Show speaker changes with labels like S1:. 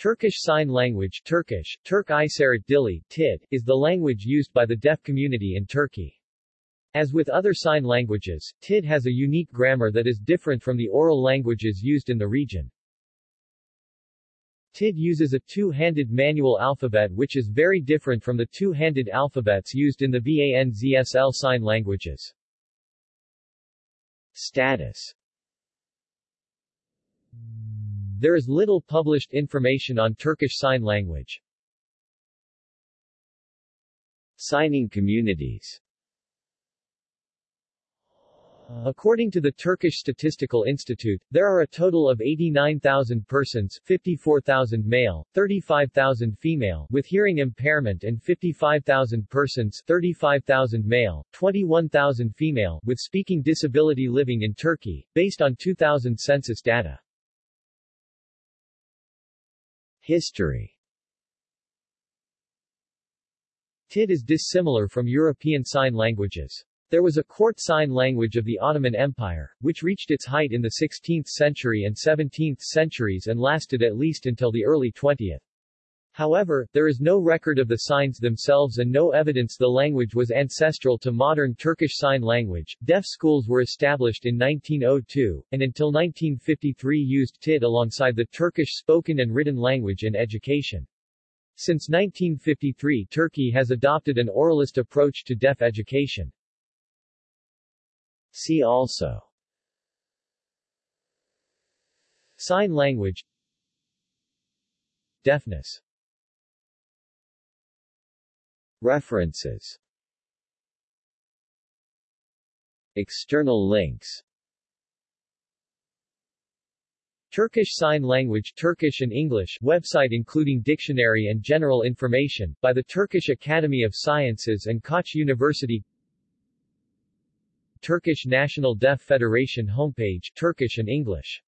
S1: Turkish Sign Language Turkish, Turk İşaret Dili, TID, is the language used by the deaf community in Turkey. As with other sign languages, TID has a unique grammar that is different from the oral languages used in the region. TID uses a two-handed manual alphabet which is very different from the two-handed alphabets used in the BANZSL sign languages. Status there is little published information on Turkish Sign Language. Signing communities According to the Turkish Statistical Institute, there are a total of 89,000 persons 54,000 male, 35,000 female with hearing impairment and 55,000 persons 35,000 male, 21,000 female with speaking disability living in Turkey, based on 2000 census data. History TID is dissimilar from European Sign Languages. There was a court sign language of the Ottoman Empire, which reached its height in the 16th century and 17th centuries and lasted at least until the early 20th. However, there is no record of the signs themselves and no evidence the language was ancestral to modern Turkish Sign Language. Deaf schools were established in 1902, and until 1953 used TID alongside the Turkish spoken and written language in education. Since 1953 Turkey has adopted an oralist approach to deaf education. See also Sign language Deafness References. External links. Turkish Sign Language Turkish and English website including dictionary and general information, by the Turkish Academy of Sciences and Koç University. Turkish National Deaf Federation homepage Turkish and English